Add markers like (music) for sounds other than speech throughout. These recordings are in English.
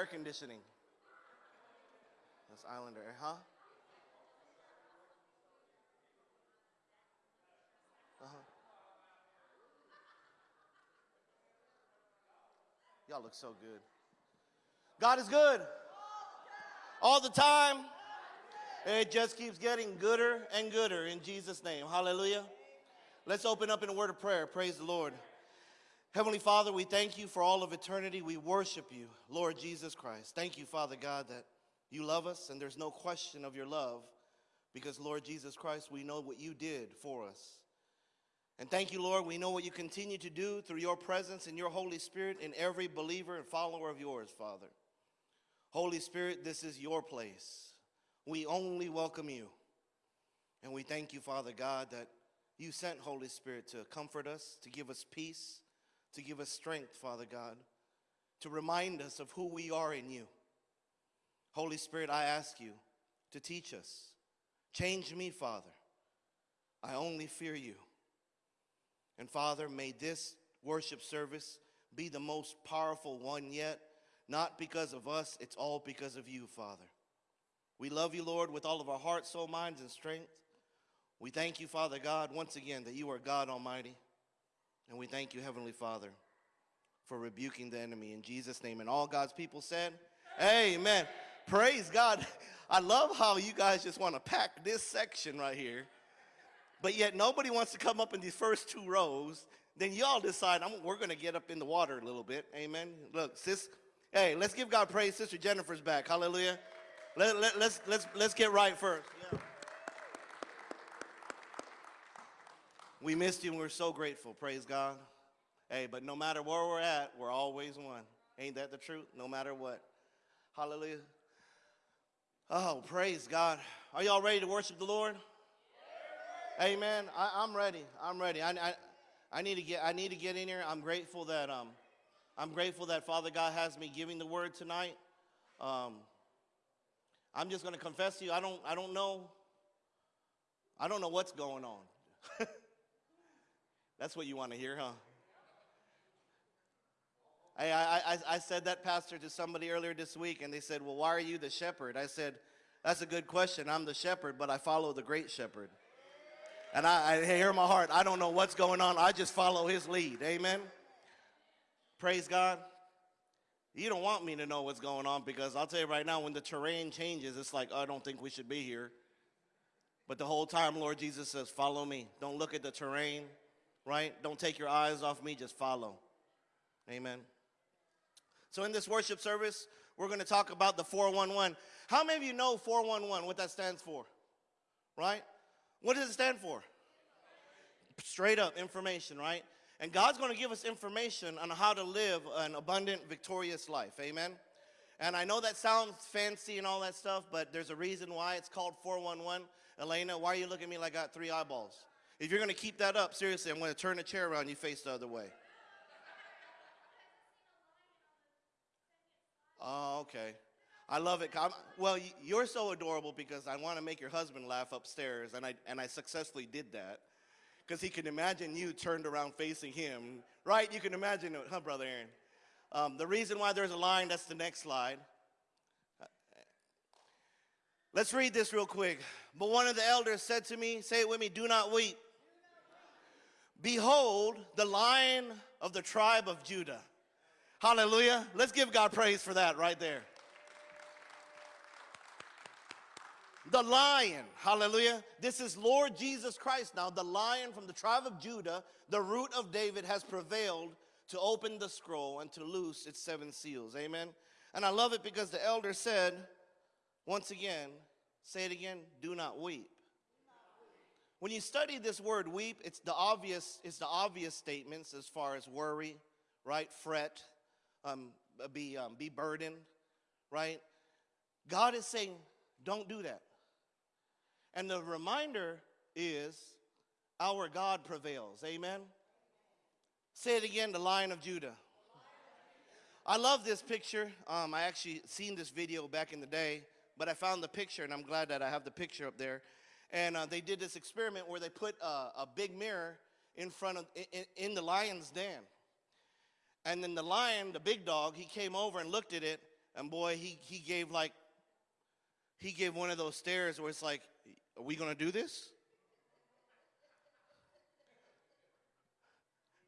air conditioning. That's Islander huh? Uh-huh. Y'all look so good. God is good. All the time. It just keeps getting gooder and gooder in Jesus' name. Hallelujah. Let's open up in a word of prayer. Praise the Lord. Heavenly Father, we thank you for all of eternity. We worship you, Lord Jesus Christ. Thank you, Father God, that you love us and there's no question of your love because, Lord Jesus Christ, we know what you did for us. And thank you, Lord, we know what you continue to do through your presence and your Holy Spirit in every believer and follower of yours, Father. Holy Spirit, this is your place. We only welcome you. And we thank you, Father God, that you sent Holy Spirit to comfort us, to give us peace, to give us strength, Father God, to remind us of who we are in you. Holy Spirit, I ask you to teach us. Change me, Father. I only fear you. And Father, may this worship service be the most powerful one yet, not because of us, it's all because of you, Father. We love you, Lord, with all of our heart, soul, minds, and strength. We thank you, Father God, once again, that you are God Almighty. And we thank you, Heavenly Father, for rebuking the enemy in Jesus' name. And all God's people said, Amen. Praise God. I love how you guys just want to pack this section right here, but yet nobody wants to come up in these first two rows. Then y'all decide, we're going to get up in the water a little bit. Amen. Look, sis, hey, let's give God praise. Sister Jennifer's back. Hallelujah. Let, let, let's, let's, let's get right first. Yeah. We missed you and we're so grateful. Praise God. Hey, but no matter where we're at, we're always one. Ain't that the truth? No matter what. Hallelujah. Oh, praise God. Are y'all ready to worship the Lord? Amen. I, am ready. I'm ready. I, I, I, need to get I need to get in here. I'm grateful that um I'm grateful that Father God has me giving the word tonight. Um, I'm just gonna confess to you, I don't I don't know. I don't know what's going on. (laughs) That's what you want to hear, huh? I, I, I said that, Pastor, to somebody earlier this week, and they said, Well, why are you the shepherd? I said, That's a good question. I'm the shepherd, but I follow the great shepherd. And I, I hear my heart. I don't know what's going on. I just follow his lead. Amen. Praise God. You don't want me to know what's going on because I'll tell you right now, when the terrain changes, it's like, oh, I don't think we should be here. But the whole time, Lord Jesus says, Follow me. Don't look at the terrain right? Don't take your eyes off me, just follow. Amen. So in this worship service, we're going to talk about the 411. How many of you know 411, what that stands for? Right? What does it stand for? Straight up information, right? And God's going to give us information on how to live an abundant, victorious life. Amen. And I know that sounds fancy and all that stuff, but there's a reason why it's called 411. Elena, why are you looking at me like I got three eyeballs? If you're going to keep that up, seriously, I'm going to turn the chair around you face the other way. Oh, okay. I love it. I'm, well, you're so adorable because I want to make your husband laugh upstairs, and I, and I successfully did that. Because he can imagine you turned around facing him, right? You can imagine it, huh, Brother Aaron? Um, the reason why there's a line, that's the next slide. Let's read this real quick. But one of the elders said to me, say it with me, do not weep. Behold, the lion of the tribe of Judah. Hallelujah. Let's give God praise for that right there. The lion, hallelujah. This is Lord Jesus Christ now. The lion from the tribe of Judah, the root of David, has prevailed to open the scroll and to loose its seven seals. Amen. And I love it because the elder said, once again, say it again, do not weep. When you study this word weep, it's the obvious, it's the obvious statements as far as worry, right? Fret, um, be, um, be burdened, right? God is saying, don't do that. And the reminder is our God prevails. Amen? Say it again, the Lion of Judah. I love this picture. Um, I actually seen this video back in the day, but I found the picture, and I'm glad that I have the picture up there. And uh, they did this experiment where they put a big mirror in front of, in, in the lion's den. And then the lion, the big dog, he came over and looked at it and boy, he, he gave like, he gave one of those stares where it's like, are we gonna do this?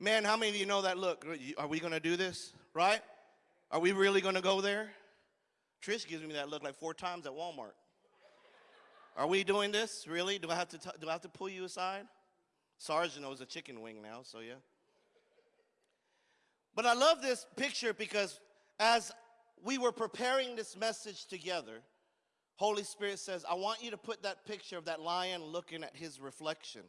Man, how many of you know that look? Are we gonna do this? Right? Are we really gonna go there? Trish gives me that look like four times at Walmart. Are we doing this? Really? Do I have to, do I have to pull you aside? Sergeant knows a chicken wing now, so yeah. But I love this picture because as we were preparing this message together, Holy Spirit says, I want you to put that picture of that lion looking at his reflection.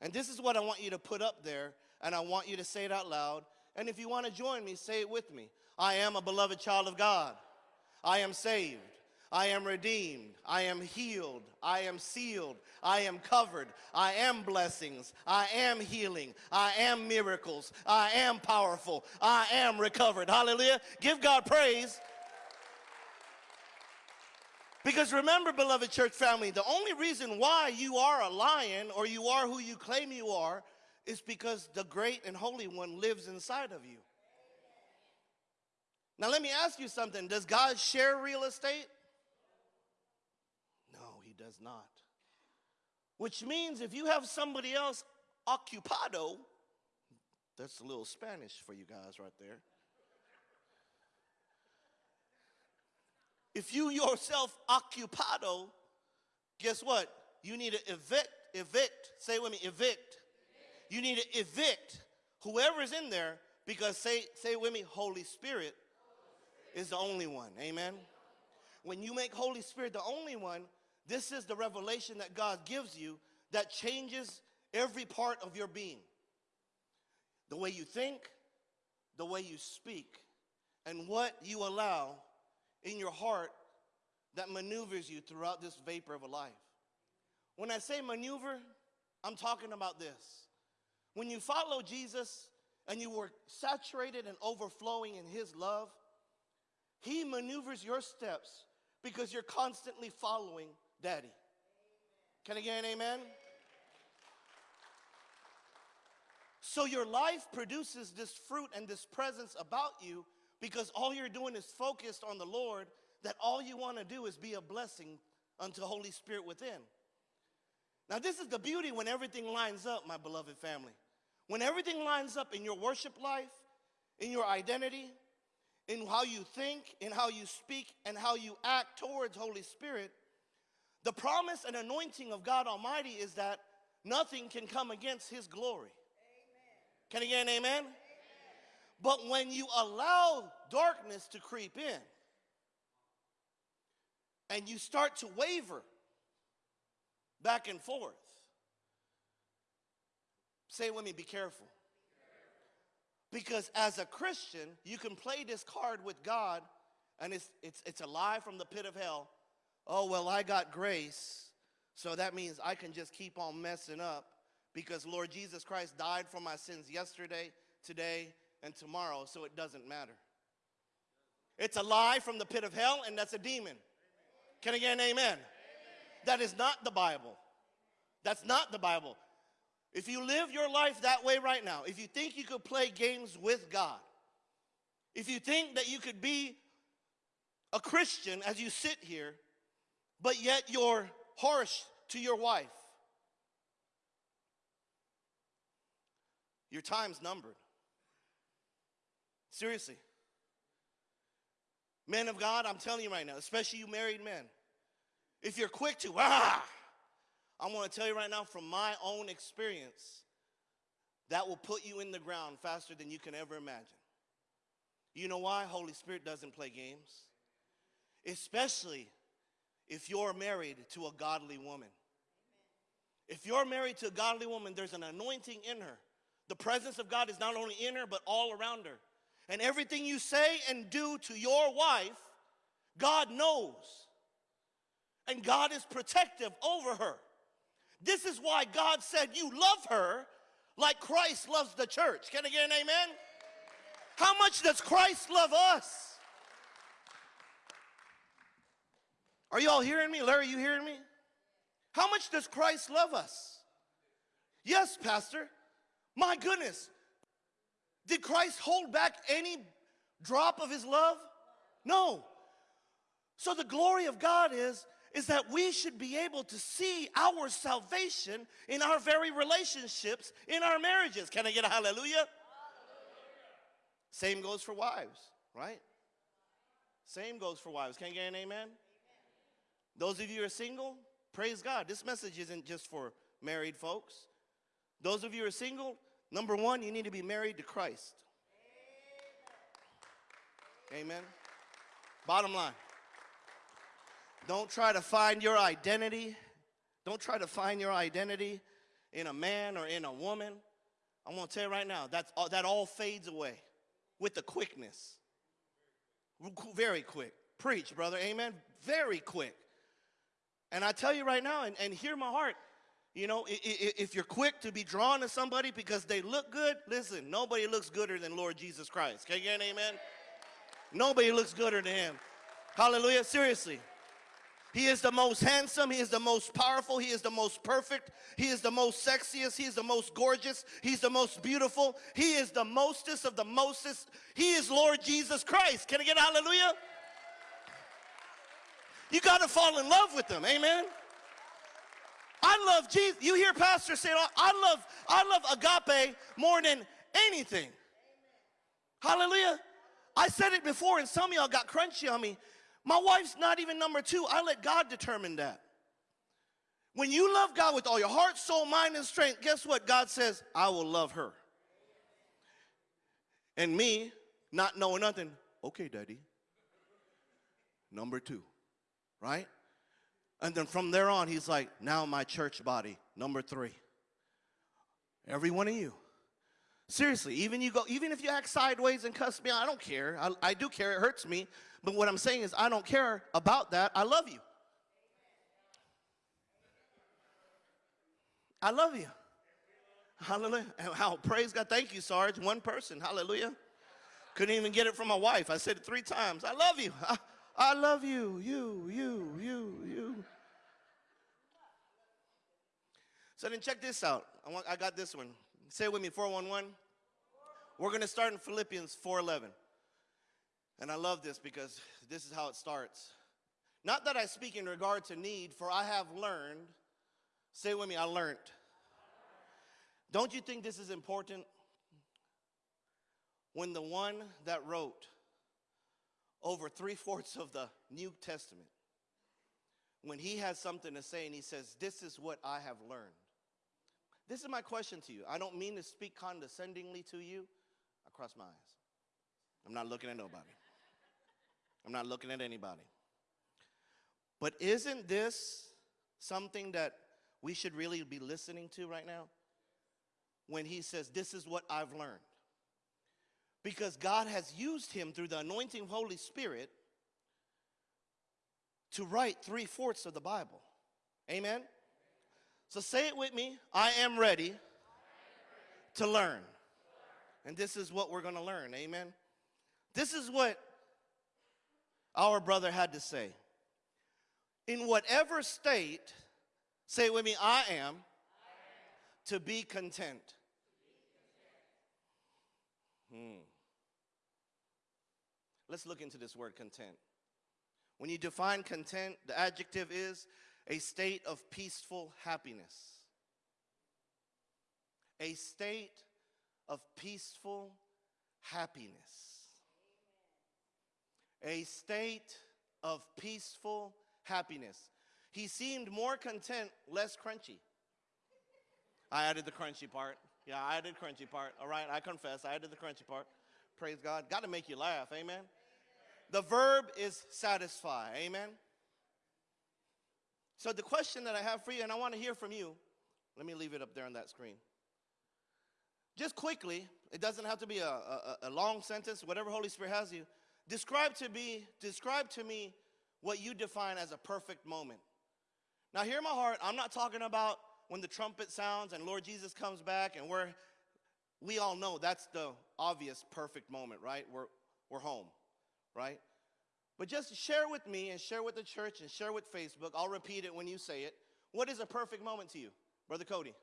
And this is what I want you to put up there, and I want you to say it out loud. And if you want to join me, say it with me. I am a beloved child of God. I am saved. I am redeemed. I am healed. I am sealed. I am covered. I am blessings. I am healing. I am miracles. I am powerful. I am recovered. Hallelujah. Give God praise. Because remember, beloved church family, the only reason why you are a lion or you are who you claim you are is because the great and holy one lives inside of you. Now, let me ask you something. Does God share real estate? Does not. Which means if you have somebody else occupado, that's a little Spanish for you guys right there. If you yourself occupado, guess what? You need to evict, evict, say with me, evict. evict. You need to evict whoever's in there because say, say with me, Holy Spirit is the only one. Amen. When you make Holy Spirit the only one, this is the revelation that God gives you that changes every part of your being. The way you think, the way you speak, and what you allow in your heart that maneuvers you throughout this vapor of a life. When I say maneuver, I'm talking about this. When you follow Jesus and you were saturated and overflowing in his love, he maneuvers your steps because you're constantly following daddy. Can I get an amen? So your life produces this fruit and this presence about you because all you're doing is focused on the Lord, that all you want to do is be a blessing unto Holy Spirit within. Now, this is the beauty when everything lines up, my beloved family. When everything lines up in your worship life, in your identity, in how you think, in how you speak, and how you act towards Holy Spirit, the promise and anointing of God Almighty is that nothing can come against His glory. Amen. Can I get an amen? amen? But when you allow darkness to creep in and you start to waver back and forth, say with me, be careful. Because as a Christian, you can play this card with God, and it's, it's, it's a lie from the pit of hell oh, well, I got grace, so that means I can just keep on messing up because Lord Jesus Christ died for my sins yesterday, today, and tomorrow, so it doesn't matter. It's a lie from the pit of hell, and that's a demon. Can I get an amen? amen? That is not the Bible. That's not the Bible. If you live your life that way right now, if you think you could play games with God, if you think that you could be a Christian as you sit here, but yet you're harsh to your wife. Your time's numbered. Seriously. Men of God, I'm telling you right now, especially you married men, if you're quick to, ah, I want to tell you right now from my own experience, that will put you in the ground faster than you can ever imagine. You know why? Holy Spirit doesn't play games. Especially if you're married to a godly woman. If you're married to a godly woman, there's an anointing in her. The presence of God is not only in her, but all around her. And everything you say and do to your wife, God knows. And God is protective over her. This is why God said, You love her like Christ loves the church. Can I get an amen? How much does Christ love us? Are you all hearing me? Larry, you hearing me? How much does Christ love us? Yes, Pastor. My goodness. Did Christ hold back any drop of his love? No. So the glory of God is is that we should be able to see our salvation in our very relationships, in our marriages. Can I get a hallelujah? hallelujah. Same goes for wives, right? Same goes for wives. Can I get an amen? Those of you who are single, praise God. This message isn't just for married folks. Those of you who are single, number one, you need to be married to Christ. Amen. amen. Bottom line. Don't try to find your identity. Don't try to find your identity in a man or in a woman. I'm going to tell you right now, that's, that all fades away with the quickness. Very quick. Preach, brother. Amen. Very quick. And I tell you right now, and, and hear my heart, you know, if you're quick to be drawn to somebody because they look good, listen, nobody looks gooder than Lord Jesus Christ. Can you get an amen? Nobody looks gooder than him. Hallelujah. Seriously. He is the most handsome. He is the most powerful. He is the most perfect. He is the most sexiest. He is the most gorgeous. He's the most beautiful. He is the mostest of the mostest. He is Lord Jesus Christ. Can I get a hallelujah? You got to fall in love with them. Amen. I love Jesus. You hear pastors say, oh, I love, I love agape more than anything. Hallelujah. I said it before, and some of y'all got crunchy on me. My wife's not even number two. I let God determine that. When you love God with all your heart, soul, mind, and strength, guess what? God says, I will love her. And me, not knowing nothing, okay, daddy. Number two, right? And then from there on, he's like, now my church body, number three. Every one of you. Seriously, even you go, even if you act sideways and cuss me, I don't care. I, I do care. It hurts me. But what I'm saying is, I don't care about that. I love you. I love you. Hallelujah. Praise God. Thank you, Sarge. One person. Hallelujah. Couldn't even get it from my wife. I said it three times. I love you. I, (laughs) I love you. You, you, you, you. So then check this out. I, want, I got this one. Say with me, 411. We're going to start in Philippians 411. And I love this because this is how it starts. Not that I speak in regard to need, for I have learned. Say with me, I learned. Don't you think this is important? When the one that wrote over three fourths of the New Testament, when he has something to say and he says, This is what I have learned. This is my question to you. I don't mean to speak condescendingly to you. I cross my eyes. I'm not looking at nobody. I'm not looking at anybody. But isn't this something that we should really be listening to right now? When he says, This is what I've learned. Because God has used him through the anointing of Holy Spirit to write three fourths of the Bible. Amen? So say it with me I am ready to learn. And this is what we're going to learn. Amen? This is what our brother had to say. In whatever state, say it with me, I am, I am. to be content. Hmm. Let's look into this word content. When you define content, the adjective is a state of peaceful happiness. A state of peaceful happiness a state of peaceful happiness. He seemed more content, less crunchy. I added the crunchy part. Yeah, I added crunchy part. All right, I confess, I added the crunchy part. Praise God. Got to make you laugh. Amen. The verb is satisfy. Amen. So the question that I have for you, and I want to hear from you, let me leave it up there on that screen. Just quickly, it doesn't have to be a, a, a long sentence, whatever Holy Spirit has you. Describe to me, describe to me what you define as a perfect moment. Now hear my heart, I'm not talking about when the trumpet sounds and Lord Jesus comes back and we're we all know that's the obvious perfect moment, right? We're we're home, right? But just share with me and share with the church and share with Facebook. I'll repeat it when you say it. What is a perfect moment to you, Brother Cody?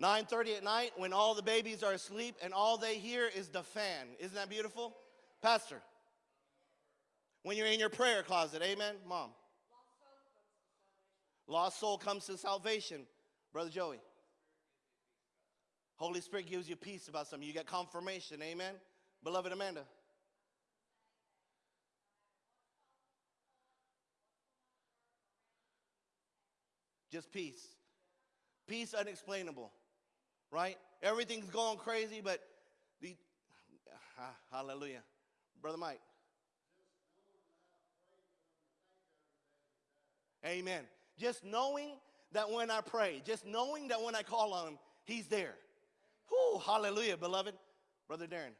9:30 at night when all the babies are asleep and all they hear is the fan. Isn't that beautiful? Pastor. When you're in your prayer closet, amen, mom. Lost soul comes to salvation, brother Joey. Holy Spirit gives you peace about something. You get confirmation, amen. Beloved Amanda. Just peace. Peace unexplainable, right? Everything's going crazy, but the ah, hallelujah. Brother Mike. Amen. Just knowing that when I pray, just knowing that when I call on him, he's there. Whew, hallelujah, beloved. Brother Darren.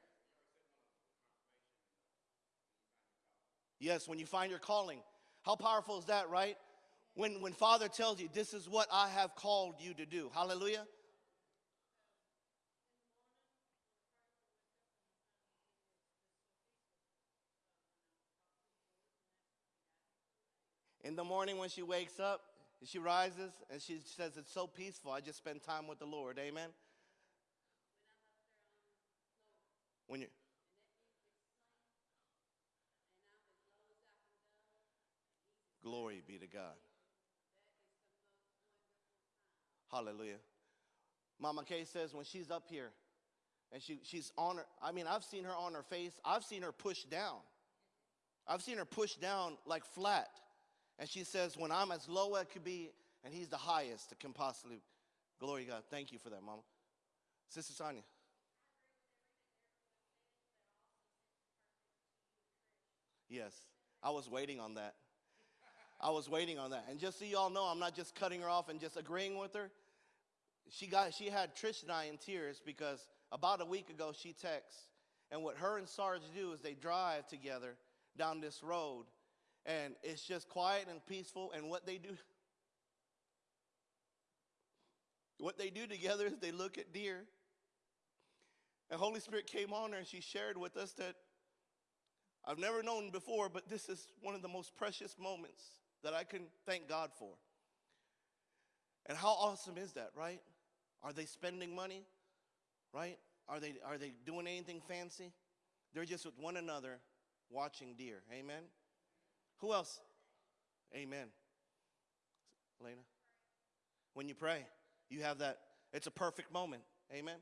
Yes, when you find your calling. How powerful is that, right? When, when Father tells you, this is what I have called you to do. Hallelujah. In the morning when she wakes up, she rises and she says, It's so peaceful. I just spend time with the Lord. Amen. When you Glory be to God. Hallelujah. Mama Kay says when she's up here and she, she's on her, I mean, I've seen her on her face, I've seen her push down. I've seen her push down like flat. And she says, when I'm as low as I could be, and he's the highest that can possibly. Glory God. Thank you for that, Mama. Sister Sonia. Yes, I was waiting on that. I was waiting on that. And just so y'all know, I'm not just cutting her off and just agreeing with her. She got she had Trish and I in tears because about a week ago she texts, and what her and Sarge do is they drive together down this road, and it's just quiet and peaceful. And what they do, what they do together is they look at deer. And Holy Spirit came on her and she shared with us that I've never known before, but this is one of the most precious moments that I can thank God for. And how awesome is that, right? Are they spending money? Right? Are they are they doing anything fancy? They're just with one another watching deer. Amen. Who else? Amen. Elena. When you pray, you have that it's a perfect moment. Amen.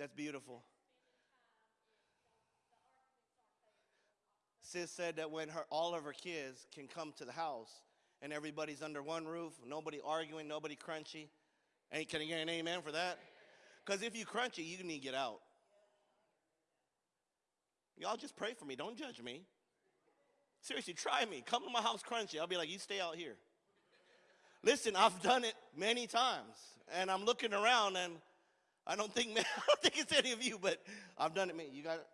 That's beautiful. Sis said that when her, all of her kids can come to the house and everybody's under one roof, nobody arguing, nobody crunchy. Ain't can I get an amen for that? Because if you crunchy, you need to get out. Y'all just pray for me. Don't judge me. Seriously, try me. Come to my house crunchy. I'll be like, you stay out here. Listen, I've done it many times. And I'm looking around and I don't think (laughs) I don't think it's any of you, but I've done it. Man, you got it.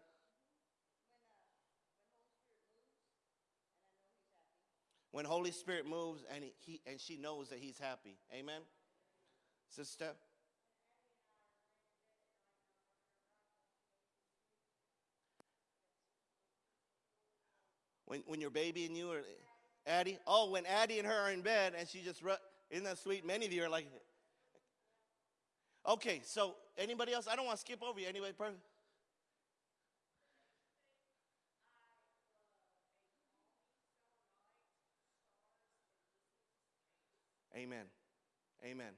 When Holy Spirit moves and he, and she knows that He's happy. Amen. Sister. When, when your baby and you are Addie, oh, when Addie and her are in bed and she just, isn't that sweet? Many of you are like, Okay, so anybody else? I don't want to skip over you. Anybody? Perfect. Amen. Amen.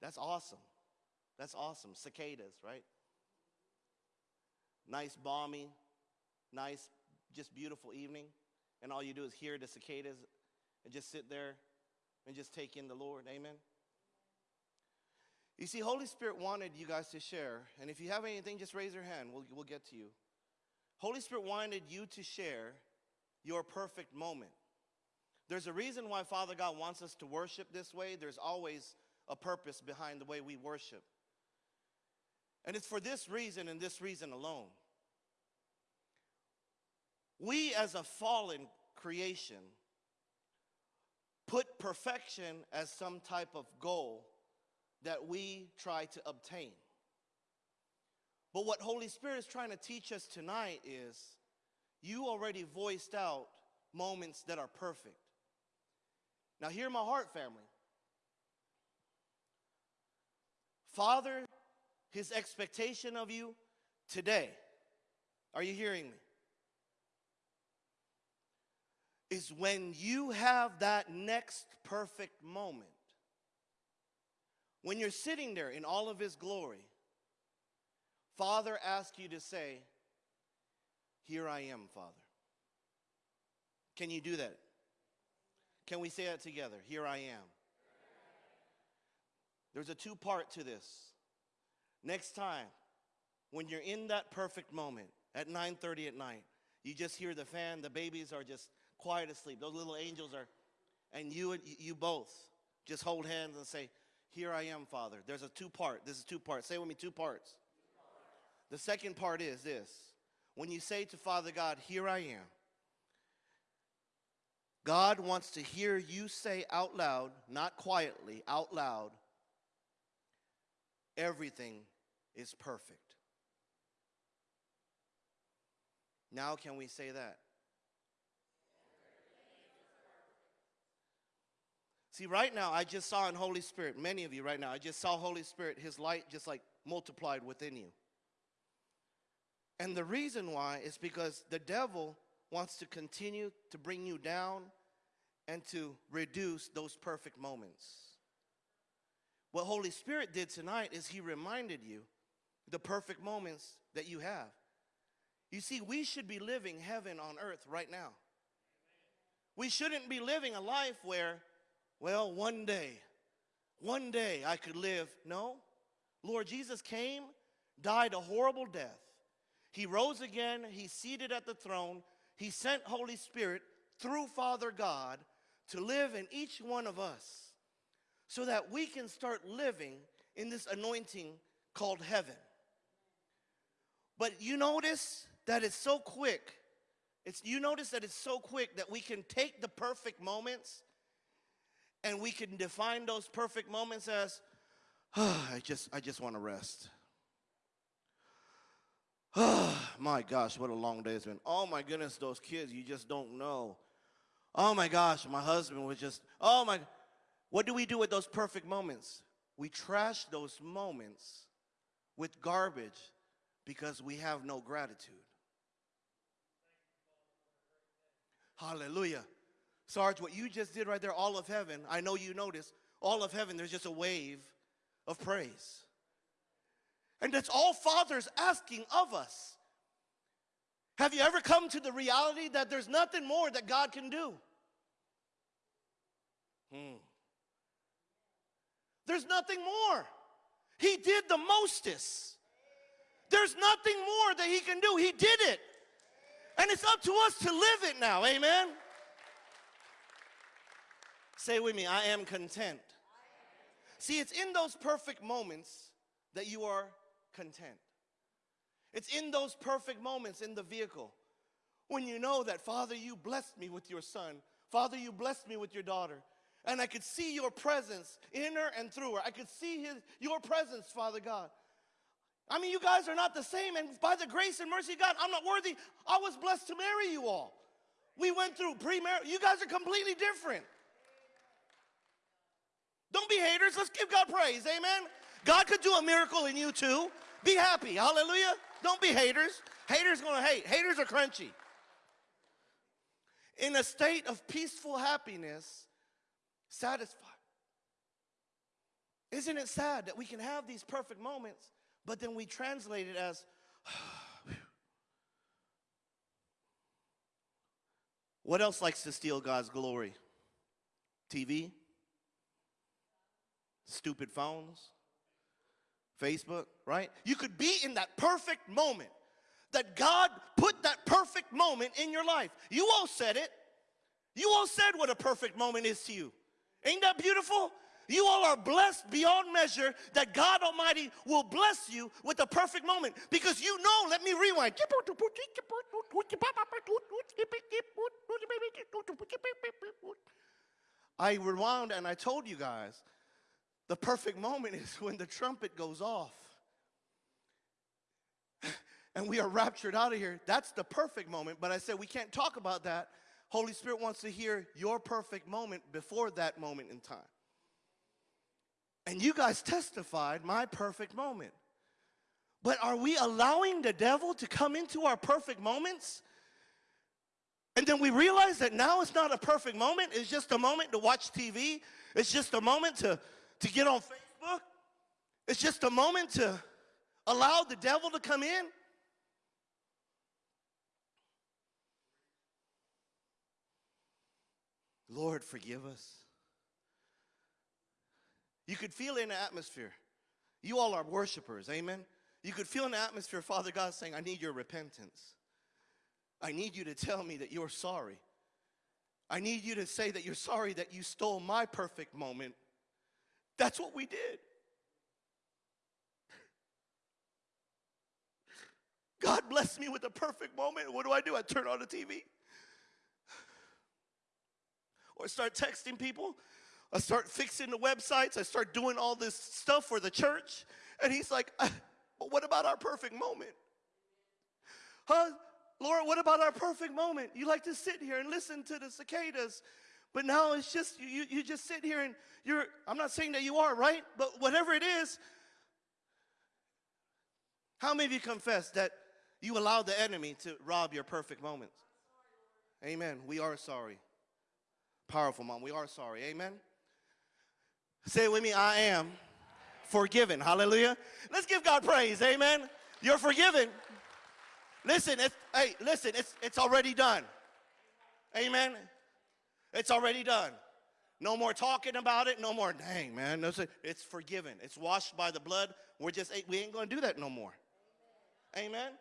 That's awesome. That's awesome. Cicadas, right? Nice, balmy, nice, just beautiful evening. And all you do is hear the cicadas and just sit there and just take in the Lord. Amen. You see, Holy Spirit wanted you guys to share, and if you have anything, just raise your hand. We'll, we'll get to you. Holy Spirit wanted you to share your perfect moment. There's a reason why Father God wants us to worship this way. There's always a purpose behind the way we worship. And it's for this reason and this reason alone. We, as a fallen creation, put perfection as some type of goal that we try to obtain. But what Holy Spirit is trying to teach us tonight is you already voiced out moments that are perfect. Now, hear my heart, family. Father, his expectation of you today, are you hearing me? Is when you have that next perfect moment. When you're sitting there in all of his glory, Father asks you to say, Here I am, Father. Can you do that? Can we say that together? Here I am. There's a two part to this. Next time, when you're in that perfect moment at 9:30 at night, you just hear the fan, the babies are just quiet asleep. Those little angels are and you and you both just hold hands and say, "Here I am, Father." There's a two part. This is two parts. Say with me two parts. The second part is this. When you say to Father God, "Here I am," God wants to hear you say out loud, not quietly, out loud, everything is perfect. Now, can we say that? See, right now, I just saw in Holy Spirit, many of you right now, I just saw Holy Spirit, His light just like multiplied within you. And the reason why is because the devil wants to continue to bring you down and to reduce those perfect moments. What Holy Spirit did tonight is He reminded you the perfect moments that you have. You see, we should be living heaven on earth right now. We shouldn't be living a life where, well, one day, one day I could live. No. Lord Jesus came, died a horrible death. He rose again, He's seated at the throne. He sent Holy Spirit through Father God to live in each one of us so that we can start living in this anointing called heaven. But you notice that it's so quick. It's, you notice that it's so quick that we can take the perfect moments and we can define those perfect moments as, oh, (sighs) I just, I just want to rest. Oh, (sighs) my gosh, what a long day it's been. Oh my goodness, those kids, you just don't know. Oh my gosh, my husband was just, oh my, what do we do with those perfect moments? We trash those moments with garbage because we have no gratitude. Hallelujah. Sarge, what you just did right there, all of heaven, I know you noticed, all of heaven, there's just a wave of praise. And that's all Father's asking of us. Have you ever come to the reality that there's nothing more that God can do? Hmm. There's nothing more. He did the mostest. There's nothing more that he can do. He did it. And it's up to us to live it now. Amen. Say with me, I am content. See, it's in those perfect moments that you are content. It's in those perfect moments in the vehicle when you know that, Father, you blessed me with your son. Father, you blessed me with your daughter. And I could see your presence in her and through her. I could see his, your presence, Father God. I mean, you guys are not the same. And by the grace and mercy of God, I'm not worthy. I was blessed to marry you all. We went through pre-marriage. You guys are completely different. Don't be haters. Let's give God praise. Amen. God could do a miracle in you too. Be happy. Hallelujah. Don't be haters. Haters gonna hate. Haters are crunchy. In a state of peaceful happiness, satisfied. Isn't it sad that we can have these perfect moments, but then we translate it as, (sighs) what else likes to steal God's glory? TV? Stupid phones? Facebook, right? You could be in that perfect moment that God put that perfect moment in your life. You all said it. You all said what a perfect moment is to you. Ain't that beautiful? You all are blessed beyond measure that God Almighty will bless you with a perfect moment because you know, let me rewind. I rewound and I told you guys the perfect moment is when the trumpet goes off and we are raptured out of here. That's the perfect moment. But I said, we can't talk about that. Holy Spirit wants to hear your perfect moment before that moment in time. And you guys testified my perfect moment. But are we allowing the devil to come into our perfect moments? And then we realize that now it's not a perfect moment, it's just a moment to watch TV, it's just a moment to, to get on Facebook, it's just a moment to allow the devil to come in. Lord, forgive us. You could feel in the atmosphere. You all are worshipers, amen? You could feel in the atmosphere, Father God saying, I need your repentance. I need you to tell me that you're sorry. I need you to say that you're sorry that you stole my perfect moment. That's what we did. God blessed me with a perfect moment. What do I do? I turn on the TV. Or start texting people. I start fixing the websites. I start doing all this stuff for the church. And he's like, uh, but what about our perfect moment? Huh? Lord, what about our perfect moment? You like to sit here and listen to the cicadas, but now it's just, you, you just sit here and you're, I'm not saying that you are, right? But whatever it is, how many of you confess that you allowed the enemy to rob your perfect moments? Amen. We are sorry. Powerful, mom. We are sorry. Amen. Say it with me I am forgiven. Hallelujah. Let's give God praise. Amen. You're forgiven. Listen, it's, hey, listen, it's, it's already done. Amen. It's already done. No more talking about it. No more, dang, man. No, it's forgiven. It's washed by the blood. We're just, we ain't going to do that no more. Amen.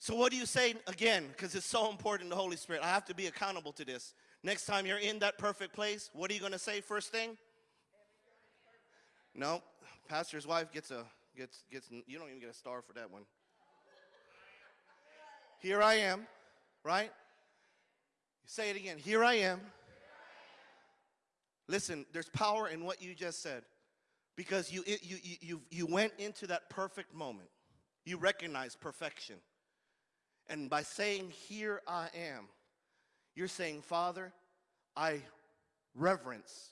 So, what do you say again? Because it's so important, the Holy Spirit. I have to be accountable to this. Next time you're in that perfect place, what are you going to say first thing? No, pastor's wife gets a gets gets you don't even get a star for that one. Here I am, right? Say it again. Here I am. Listen, there's power in what you just said because you, you, you, you, you went into that perfect moment. You recognize perfection. And by saying, Here I am, you're saying, Father, I reverence,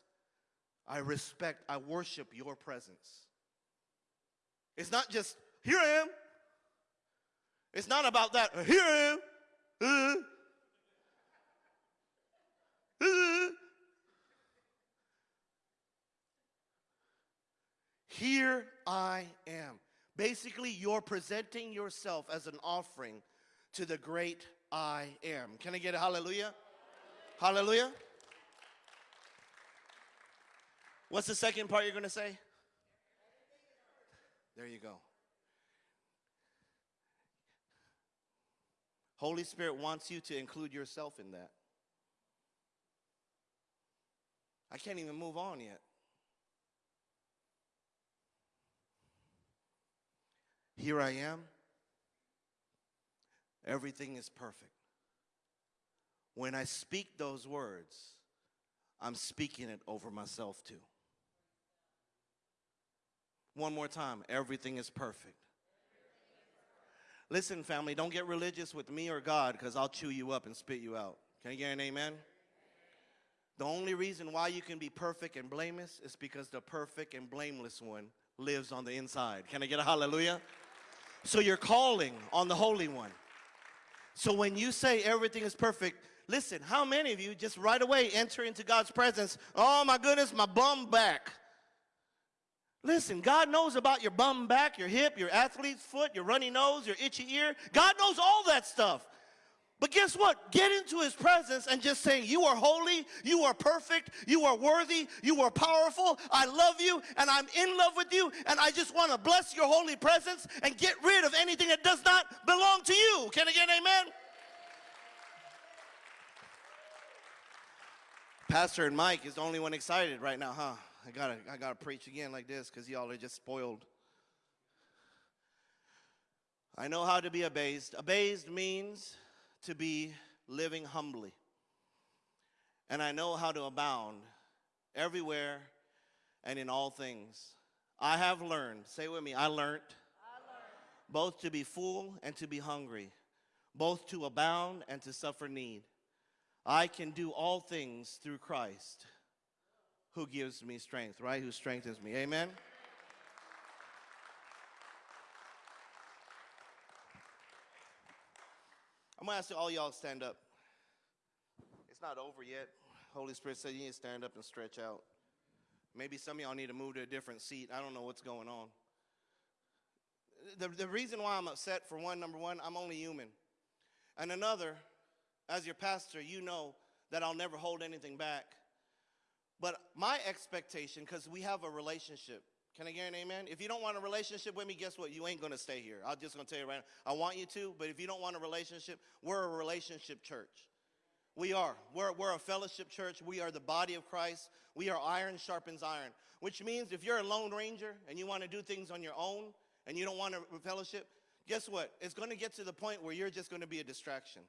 I respect, I worship your presence. It's not just, Here I am. It's not about that, Here I am. Uh. (laughs) Here I am. Basically, you're presenting yourself as an offering to the great I am. Can I get a hallelujah? Hallelujah. What's the second part you're going to say? There you go. Holy Spirit wants you to include yourself in that. I can't even move on yet. Here I am. Everything is perfect. When I speak those words, I'm speaking it over myself too. One more time everything is perfect. Listen, family, don't get religious with me or God because I'll chew you up and spit you out. Can you get an amen? The only reason why you can be perfect and blameless is because the perfect and blameless one lives on the inside. Can I get a hallelujah? So you're calling on the Holy One. So when you say everything is perfect, listen, how many of you just right away enter into God's presence? Oh my goodness, my bum back. Listen, God knows about your bum back, your hip, your athlete's foot, your runny nose, your itchy ear. God knows all that stuff. But guess what? Get into his presence and just saying, You are holy, you are perfect, you are worthy, you are powerful, I love you, and I'm in love with you, and I just want to bless your holy presence and get rid of anything that does not belong to you. Can I get an amen? Pastor and Mike is the only one excited right now, huh? I gotta, I gotta preach again like this because y'all are just spoiled. I know how to be abased. Abased means to be living humbly. And I know how to abound everywhere and in all things. I have learned, say with me, I learned, I learned. both to be full and to be hungry, both to abound and to suffer need. I can do all things through Christ who gives me strength, right? Who strengthens me. Amen. I'm gonna ask all y'all to stand up. It's not over yet. Holy Spirit said you need to stand up and stretch out. Maybe some of y'all need to move to a different seat. I don't know what's going on. The, the reason why I'm upset, for one, number one, I'm only human. And another, as your pastor, you know that I'll never hold anything back. But my expectation, because we have a relationship, can I get an amen? If you don't want a relationship with me, guess what? You ain't gonna stay here. I'm just gonna tell you right now. I want you to, but if you don't want a relationship, we're a relationship church. We are. We're, we're a fellowship church. We are the body of Christ. We are iron sharpens iron, which means if you're a lone ranger and you want to do things on your own and you don't want a fellowship, guess what? It's going to get to the point where you're just going to be a distraction.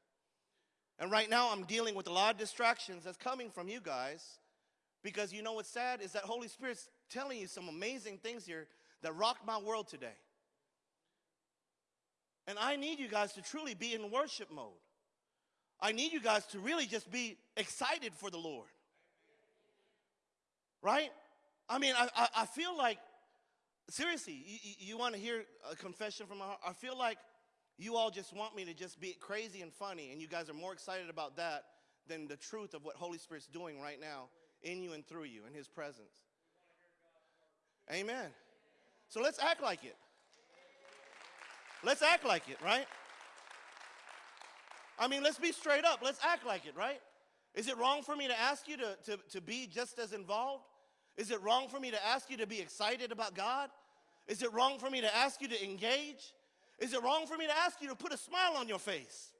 And right now, I'm dealing with a lot of distractions that's coming from you guys because you know what's sad is that Holy Spirit's telling you some amazing things here that rocked my world today. And I need you guys to truly be in worship mode. I need you guys to really just be excited for the Lord. Right? I mean, I, I, I feel like, seriously, you, you want to hear a confession from my heart? I feel like you all just want me to just be crazy and funny, and you guys are more excited about that than the truth of what Holy Spirit's doing right now in you and through you in His presence. Amen. So let's act like it. Let's act like it, right? I mean, let's be straight up. Let's act like it, right? Is it wrong for me to ask you to, to, to be just as involved? Is it wrong for me to ask you to be excited about God? Is it wrong for me to ask you to engage? Is it wrong for me to ask you to put a smile on your face?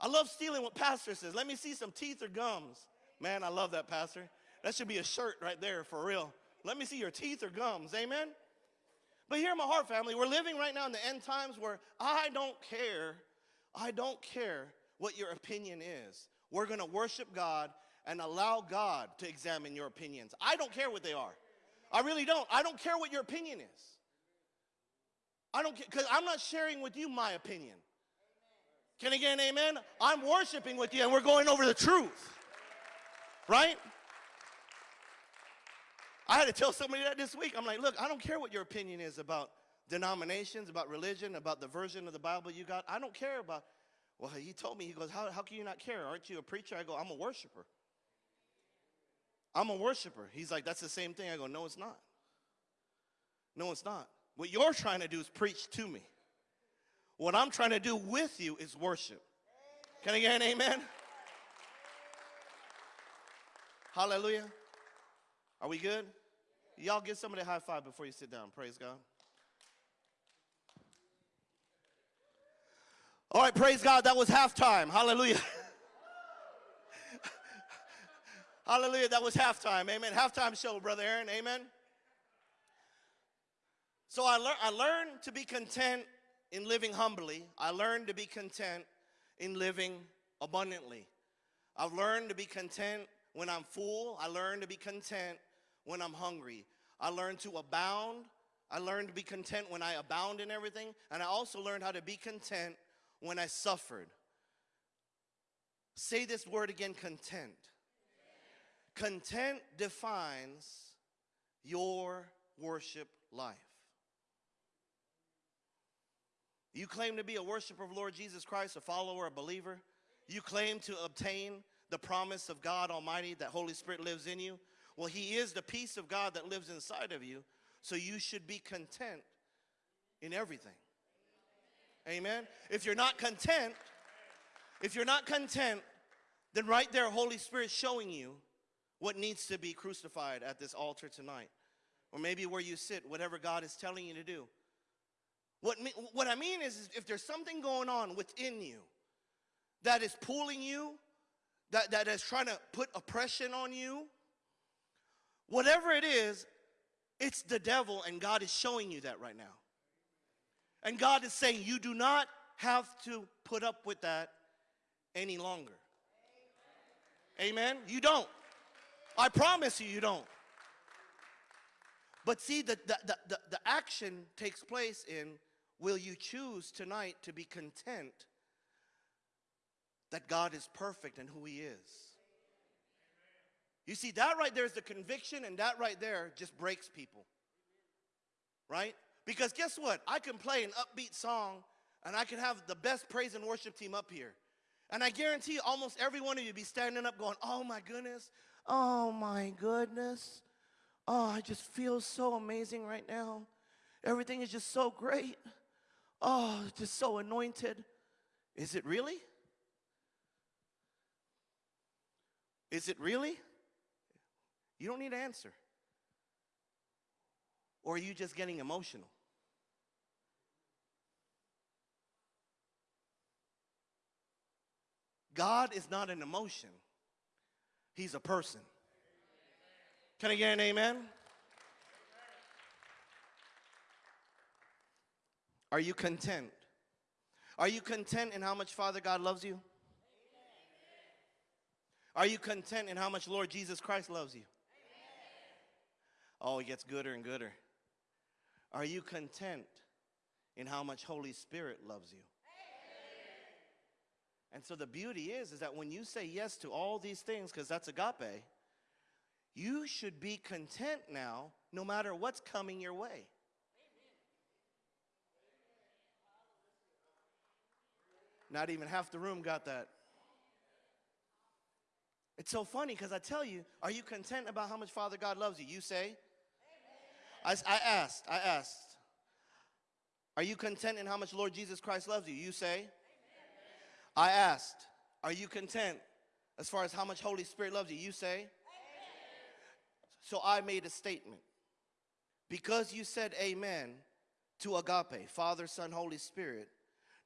I love stealing what pastor says. Let me see some teeth or gums. Man, I love that, pastor. That should be a shirt right there for real. Let me see your teeth or gums. Amen? But here, in my heart family, we're living right now in the end times where I don't care I don't care what your opinion is. We're going to worship God and allow God to examine your opinions. I don't care what they are. I really don't. I don't care what your opinion is. I don't care, because I'm not sharing with you my opinion. Can I get an amen? I'm worshiping with you and we're going over the truth. Right? I had to tell somebody that this week. I'm like, look, I don't care what your opinion is about denominations, about religion, about the version of the Bible you got. I don't care about. Well, he told me, he goes, how, how can you not care? Aren't you a preacher? I go, I'm a worshiper. I'm a worshiper. He's like, that's the same thing. I go, no, it's not. No, it's not. What you're trying to do is preach to me. What I'm trying to do with you is worship. Can I get an amen? Hallelujah. Are we good? Y'all give somebody a high five before you sit down. Praise God. All right, praise God. That was halftime. Hallelujah. (laughs) Hallelujah. That was halftime. Amen. Halftime show, Brother Aaron. Amen. So I, lear- I learned to be content in living humbly. I learned to be content in living abundantly. I've learned to be content when I'm full. I learned to be content when I'm hungry. I learned to abound. I learned to be content when I abound in everything. And I also learned how to be content when I suffered. Say this word again content. Content defines your worship life. You claim to be a worshiper of Lord Jesus Christ, a follower, a believer. You claim to obtain the promise of God Almighty that Holy Spirit lives in you. Well, He is the peace of God that lives inside of you, so you should be content in everything. Amen. If you're not content, if you're not content, then right there, Holy Spirit showing you what needs to be crucified at this altar tonight. Or maybe where you sit, whatever God is telling you to do. What, what I mean is, is if there's something going on within you that is pulling you, that, that is trying to put oppression on you, whatever it is, it's the devil, and God is showing you that right now. And God is saying, you do not have to put up with that any longer. Amen? You don't. I promise you, you don't. But see, the, the, the, the, action takes place in will you choose tonight to be content that God is perfect and who He is? You see, that right there is the conviction, and that right there just breaks people. Right? Because guess what? I can play an upbeat song and I can have the best praise and worship team up here. And I guarantee almost every one of you be standing up going, Oh my goodness, oh my goodness. Oh, I just feel so amazing right now. Everything is just so great. Oh, just so anointed. Is it really? Is it really? You don't need to answer. Or are you just getting emotional? God is not an emotion, He's a person. Can I get an amen? Are you content? Are you content in how much Father God loves you? Are you content in how much Lord Jesus Christ loves you? Oh, it gets gooder and gooder. Are you content in how much Holy Spirit loves you? And so the beauty is, is that when you say yes to all these things, because that's agape, you should be content now, no matter what's coming your way. Not even half the room got that. It's so funny because I tell you, are you content about how much Father God loves you? You say, I, I asked, I asked, are you content in how much Lord Jesus Christ loves you? You say, I asked, Are you content as far as how much Holy Spirit loves you? You say? Amen. So I made a statement. Because you said amen to agape, Father, Son, Holy Spirit,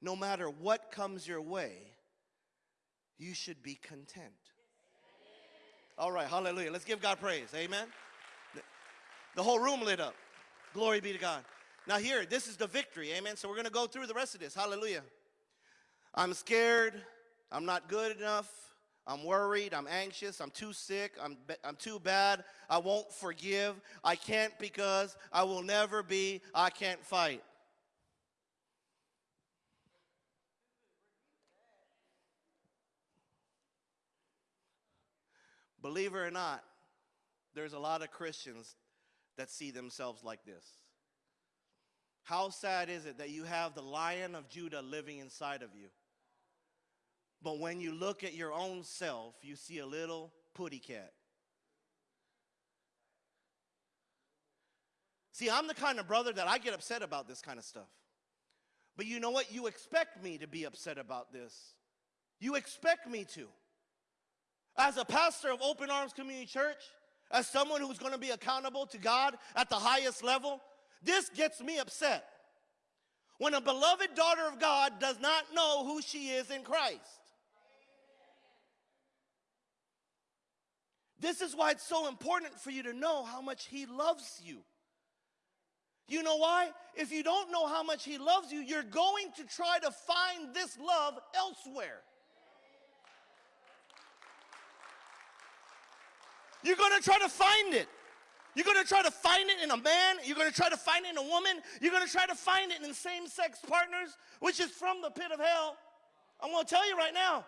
no matter what comes your way, you should be content. All right, hallelujah. Let's give God praise. Amen. The whole room lit up. Glory be to God. Now, here, this is the victory. Amen. So, we're going to go through the rest of this. Hallelujah. I'm scared. I'm not good enough. I'm worried. I'm anxious. I'm too sick. I'm, I'm too bad. I won't forgive. I can't because I will never be. I can't fight. Believe it or not, there's a lot of Christians that see themselves like this. How sad is it that you have the lion of Judah living inside of you? But when you look at your own self, you see a little putty cat. See, I'm the kind of brother that I get upset about this kind of stuff. But you know what? You expect me to be upset about this. You expect me to. As a pastor of Open Arms Community Church, as someone who's going to be accountable to God at the highest level, this gets me upset. When a beloved daughter of God does not know who she is in Christ. This is why it's so important for you to know how much He loves you. You know why? If you don't know how much He loves you, you're going to try to find this love elsewhere. You're to try to find it. You're to try to find it in a man. You're to try to find it in a woman. You're to try to find it in same sex partners, which is from the pit of hell. I'm to tell you right now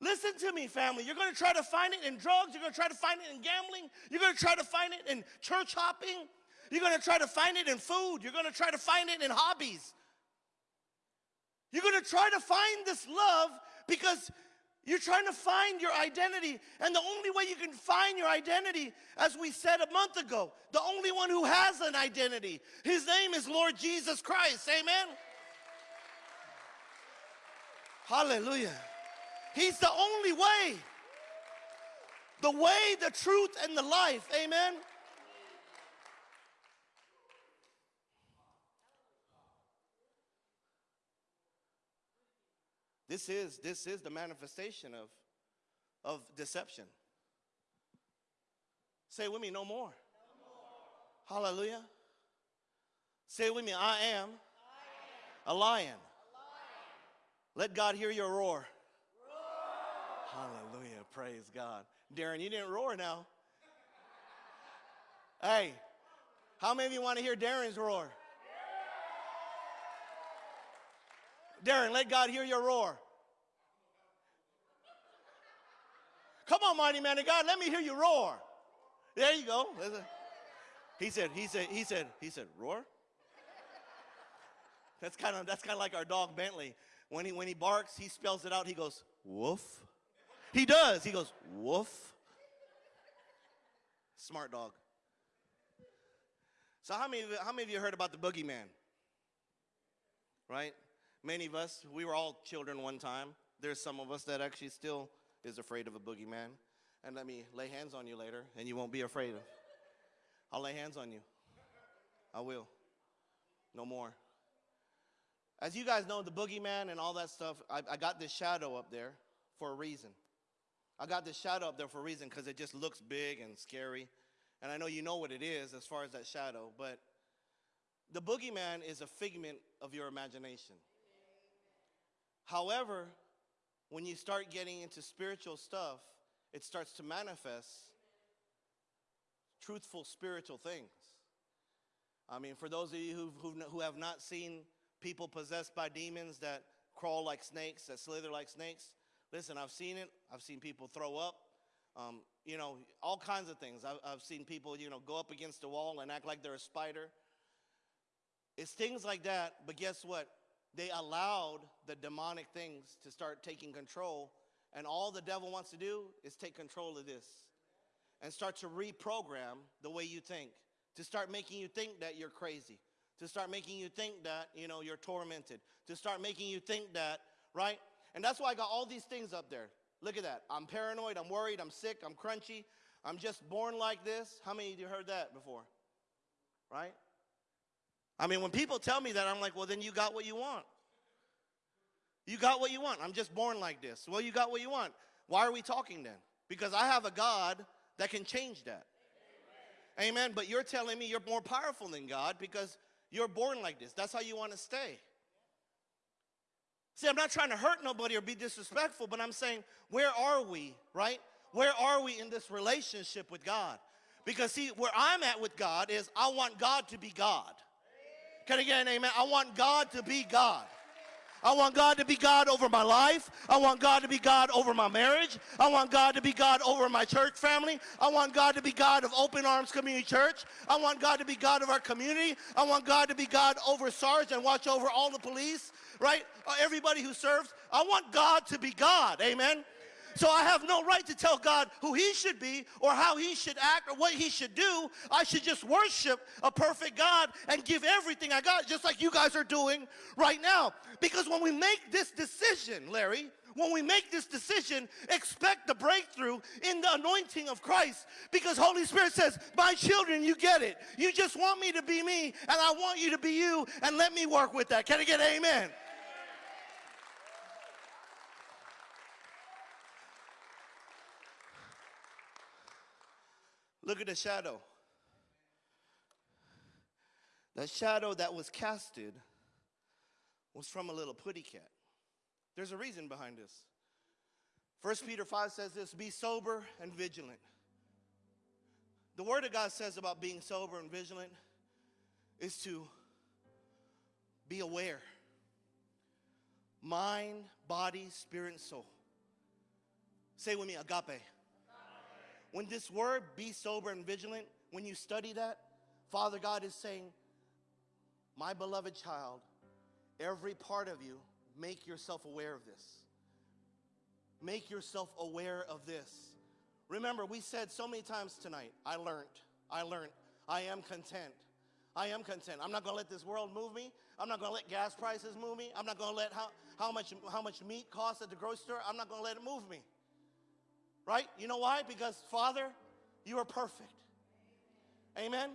Listen to me, family. You're going to try to find it in drugs. You're going to try to find it in gambling. You're going to try to find it in church hopping. You're going to try to find it in food. You're going to try to find it in hobbies. You're going to try to find this love because you're trying to find your identity. And the only way you can find your identity, as we said a month ago, the only one who has an identity, his name is Lord Jesus Christ. Amen? Hallelujah. He's the only way. The way, the truth, and the life. Amen. This is this is the manifestation of of deception. Say with me, no more. No more. Hallelujah. Say with me, I am, I am. A, lion. a lion. Let God hear your roar. Hallelujah. Praise God. Darren, you didn't roar now. Hey, how many of you want to hear Darren's roar? Darren, let God hear your roar. Come on, mighty man of God, let me hear you roar. There you go. He said, he said, he said, he said, roar. That's kind of that's kind of like our dog Bentley. When he when he barks, he spells it out. He goes woof. He does. He goes woof. Smart dog. So how many how many of you heard about the boogeyman? Right? Many of us, we were all children one time. There's some of us that actually still is afraid of a boogeyman. And let me lay hands on you later, and you won't be afraid of. I'll lay hands on you. I will. No more. As you guys know, the boogeyman and all that stuff, I, I got this shadow up there for a reason. I got this shadow up there for a reason because it just looks big and scary. And I know you know what it is as far as that shadow, but the boogeyman is a figment of your imagination. However, when you start getting into spiritual stuff, it starts to manifest truthful spiritual things. I mean, for those of you who who have not seen people possessed by demons that crawl like snakes, that slither like snakes, listen, I've seen it. I've seen people throw up. Um, you know, all kinds of things. I've, I've seen people, you know, go up against a wall and act like they're a spider. It's things like that, but guess what? They allowed the demonic things to start taking control, and all the devil wants to do is take control of this and start to reprogram the way you think, to start making you think that you're crazy, to start making you think that, you know, you're tormented, to start making you think that, right? And that's why I got all these things up there. Look at that. I'm paranoid, I'm worried, I'm sick, I'm crunchy, I'm just born like this. How many of you heard that before? Right? I mean, when people tell me that, I'm like, well, then you got what you want. You got what you want. I'm just born like this. Well, you got what you want. Why are we talking then? Because I have a God that can change that. Amen. Amen. But you're telling me you're more powerful than God because you're born like this. That's how you want to stay. See, I'm not trying to hurt nobody or be disrespectful, but I'm saying, where are we, right? Where are we in this relationship with God? Because, see, where I'm at with God is I want God to be God. Can I get an amen? I want God to be God. I want God to be God over my life. I want God to be God over my marriage. I want God to be God over my church family. I want God to be God of Open Arms Community Church. I want God to be God of our community. I want God to be God over SARS and watch over all the police, right? Uh, everybody who serves. I want God to be God. Amen. So I have no right to tell God who he should be or how he should act or what he should do. I should just worship a perfect God and give everything I got, just like you guys are doing right now. Because when we make this decision, Larry, when we make this decision, expect the breakthrough in the anointing of Christ. Because Holy Spirit says, my children, you get it. You just want me to be me, and I want you to be you, and let me work with that. Can I get amen? Look at the shadow. The shadow that was casted was from a little putty cat. There's a reason behind this. 1 Peter 5 says this be sober and vigilant. The Word of God says about being sober and vigilant is to be aware mind, body, spirit, and soul. Say with me, agape. When this word, be sober and vigilant, when you study that, Father God is saying, My beloved child, every part of you, make yourself aware of this. Make yourself aware of this. Remember, we said so many times tonight, I learned, I learned, I am content. I am content. I'm not going to let this world move me. I'm not going to let gas prices move me. I'm not going to let how, how, much, how much meat costs at the grocery store, I'm not going to let it move me. Right? You know why? Because, Father, you are perfect. Amen?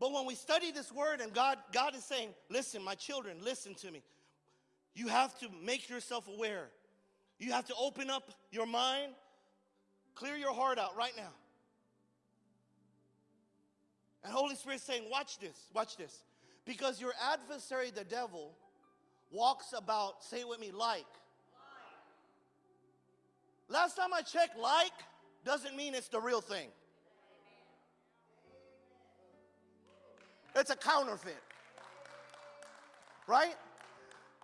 But when we study this word and God, God is saying, listen, my children, listen to me. You have to make yourself aware. You have to open up your mind, clear your heart out right now. And Holy Spirit saying, watch this, watch this. Because your adversary, the devil, walks about, say it with me, like Last time I checked, like doesn't mean it's the real thing. It's a counterfeit. Right?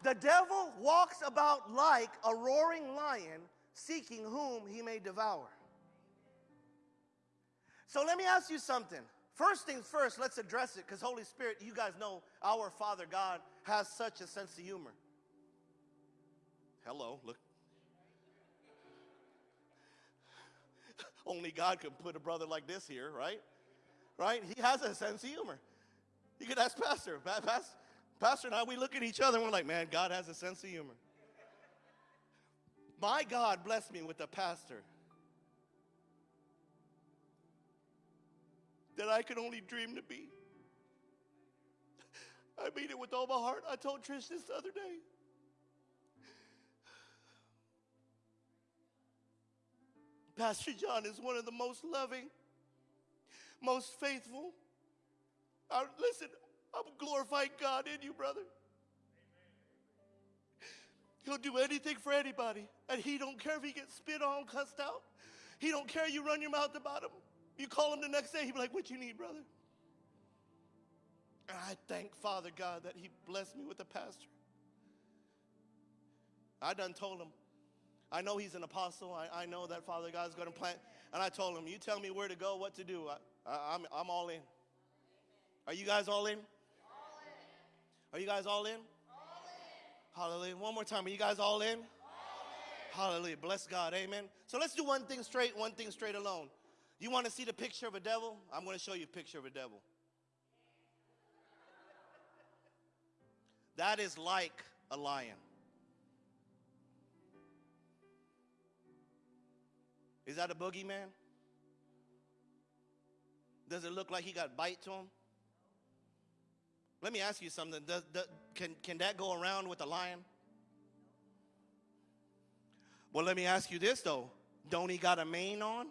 The devil walks about like a roaring lion, seeking whom he may devour. So let me ask you something. First things first, let's address it because Holy Spirit, you guys know our Father God has such a sense of humor. Hello, look. Only God can put a brother like this here, right? Right? He has a sense of humor. You could ask Pastor. Pastor, Pastor and I, we look at each other and we're like, man, God has a sense of humor. My God blessed me with a pastor that I could only dream to be. (laughs) I mean it with all my heart. I told Trish this the other day. Pastor John is one of the most loving, most faithful. Listen, I'm glorifying God in you, brother. He'll do anything for anybody, and he don't care if he gets spit on, cussed out. He don't care you run your mouth about him. You call him the next day, he'll be like, "What you need, brother?" And I thank Father God that He blessed me with a pastor. I done told him, I know he's an apostle. I, I know that Father God's going to plant. And I told him, You tell me where to go, what to do. I, I, I'm, I'm all in. Are you guys all in? All in. Are you guys all in? all in? Hallelujah. One more time. Are you guys all in? all in? Hallelujah. Bless God. Amen. So let's do one thing straight, one thing straight alone. You want to see the picture of a devil? I'm going to show you a picture of a devil. That is like a lion. Is that a boogeyman? Does it look like he got bite to him? Let me ask you something. Does, does, can, can that go around with a lion? Well, let me ask you this though. Don't he got a mane on?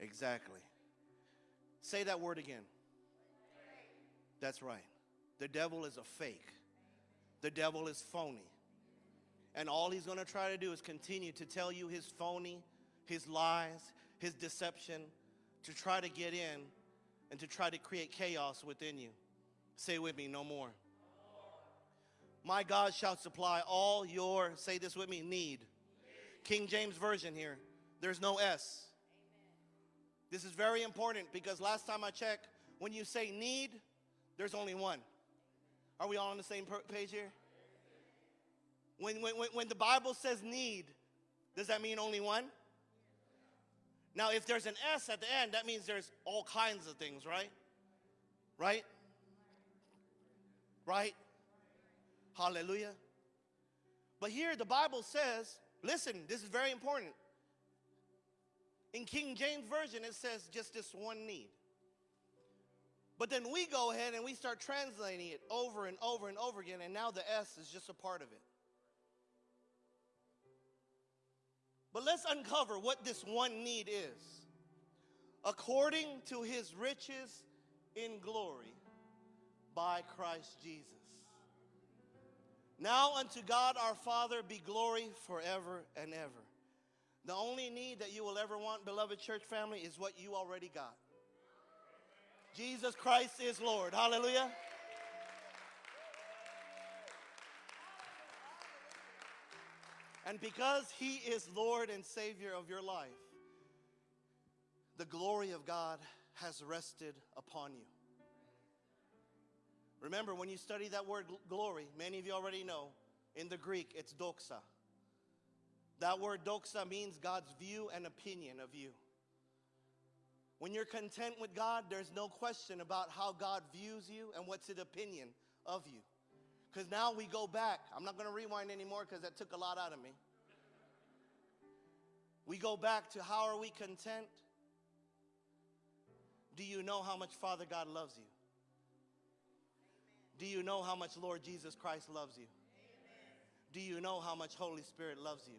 Exactly. Say that word again. That's right. The devil is a fake. The devil is phony. And all he's going to try to do is continue to tell you his phony, his lies, his deception, to try to get in and to try to create chaos within you. Say with me, no more. My God shall supply all your, say this with me, need. King James Version here. There's no S. This is very important because last time I checked, when you say need, there's only one. Are we all on the same page here? When, when, when the Bible says need, does that mean only one? Now, if there's an S at the end, that means there's all kinds of things, right? Right? Right? Hallelujah. But here the Bible says, listen, this is very important. In King James Version, it says just this one need. But then we go ahead and we start translating it over and over and over again, and now the S is just a part of it. But let's uncover what this one need is. According to his riches in glory by Christ Jesus. Now unto God our Father be glory forever and ever. The only need that you will ever want, beloved church family, is what you already got. Jesus Christ is Lord. Hallelujah. And because He is Lord and Savior of your life, the glory of God has rested upon you. Remember, when you study that word glory, many of you already know, in the Greek, it's doxa. That word doxa means God's view and opinion of you. When you're content with God, there's no question about how God views you and what's his opinion of you. Because now we go back. I'm not going to rewind anymore because that took a lot out of me. We go back to how are we content? Do you know how much Father God loves you? Do you know how much Lord Jesus Christ loves you? Do you know how much Holy Spirit loves you?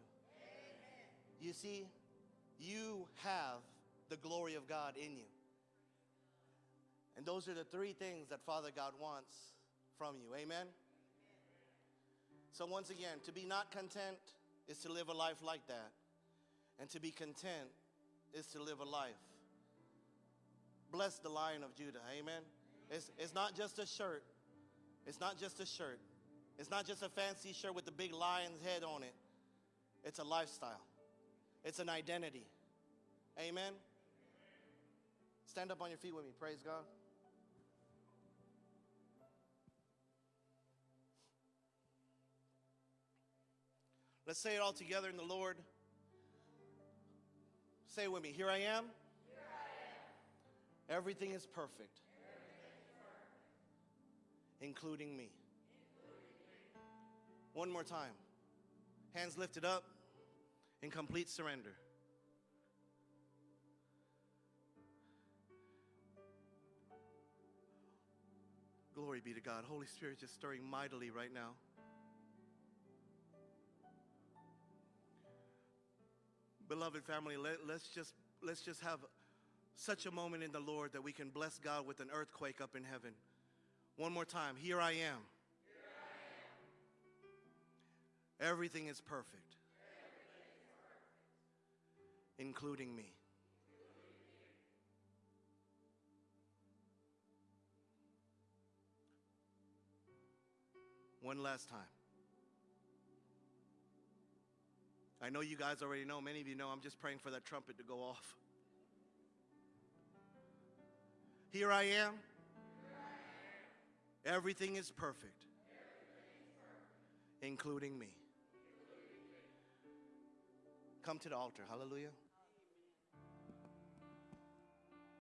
You see, you have the glory of God in you. And those are the three things that Father God wants from you. Amen? So, once again, to be not content is to live a life like that. And to be content is to live a life. Bless the lion of Judah. Amen? It's, it's not just a shirt, It's not just a shirt. It's not just a fancy shirt with the big lion's head on it. It's a lifestyle. It's an identity. Amen. Stand up on your feet with me. Praise God. Let's say it all together in the Lord. Say it with me. Here I am. Everything is perfect, including me. One more time. Hands lifted up in complete surrender. Glory be to God. Holy Spirit just stirring mightily right now. Beloved family, let, let's just let's just have such a moment in the Lord that we can bless God with an earthquake up in heaven. One more time. Here I am. Everything is perfect, including me. One last time. I know you guys already know, many of you know, I'm just praying for that trumpet to go off. Here I am. Everything is perfect, including me. Come to the altar. Hallelujah.